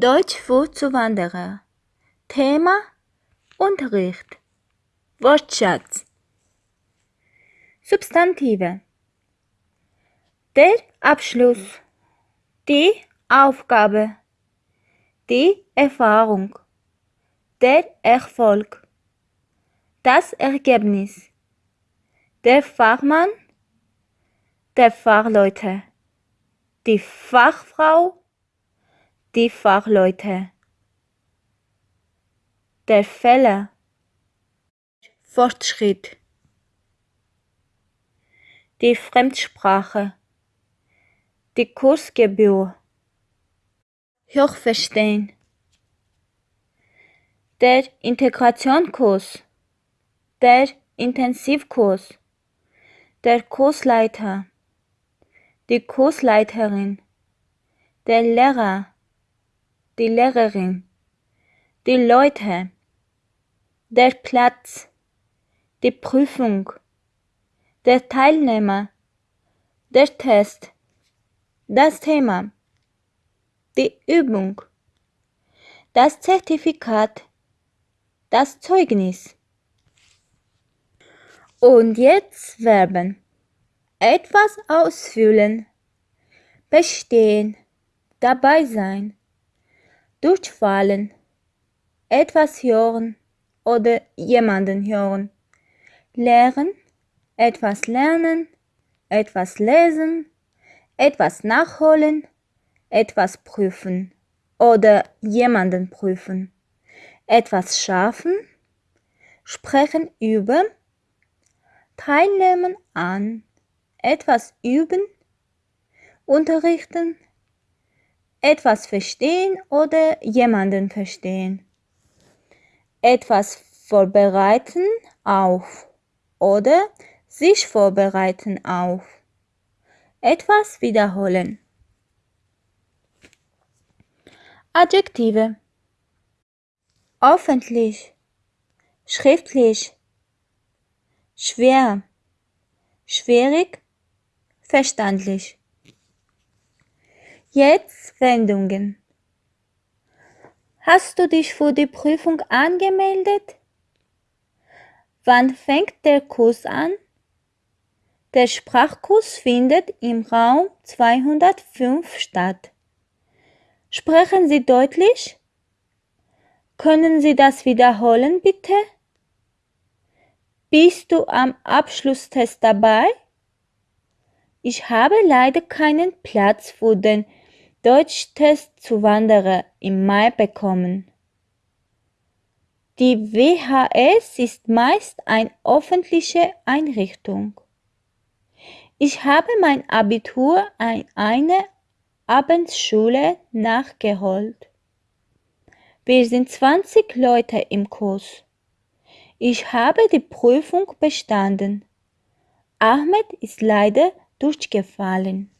Deutsch für Zuwanderer. Thema Unterricht. Wortschatz. Substantive. Der Abschluss. Die Aufgabe. Die Erfahrung. Der Erfolg. Das Ergebnis. Der Fachmann. Der Fachleute. Die Fachfrau. Die Fachleute. Der Fehler. Fortschritt. Die Fremdsprache. Die Kursgebühr. Hochverstehen. Der Integrationskurs. Der Intensivkurs. Der Kursleiter. Die Kursleiterin. Der Lehrer. Die Lehrerin. Die Leute. Der Platz. Die Prüfung. Der Teilnehmer. Der Test. Das Thema. Die Übung. Das Zertifikat. Das Zeugnis. Und jetzt Verben. Etwas ausfüllen. Bestehen. Dabei sein. Durchfallen. Etwas hören oder jemanden hören. Lehren. Etwas lernen. Etwas lesen. Etwas nachholen. Etwas prüfen oder jemanden prüfen. Etwas schaffen. Sprechen über. Teilnehmen an. Etwas üben. Unterrichten. Etwas verstehen oder jemanden verstehen. Etwas vorbereiten auf oder sich vorbereiten auf. Etwas wiederholen. Adjektive. Öffentlich. Schriftlich. Schwer. Schwierig. Verstandlich. Jetzt Wendungen. Hast du dich für die Prüfung angemeldet? Wann fängt der Kurs an? Der Sprachkurs findet im Raum 205 statt. Sprechen Sie deutlich? Können Sie das wiederholen, bitte? Bist du am Abschlusstest dabei? Ich habe leider keinen Platz für den Deutschtest zu Wanderer im Mai bekommen. Die WHS ist meist eine öffentliche Einrichtung. Ich habe mein Abitur an einer Abendschule nachgeholt. Wir sind 20 Leute im Kurs. Ich habe die Prüfung bestanden. Ahmed ist leider durchgefallen.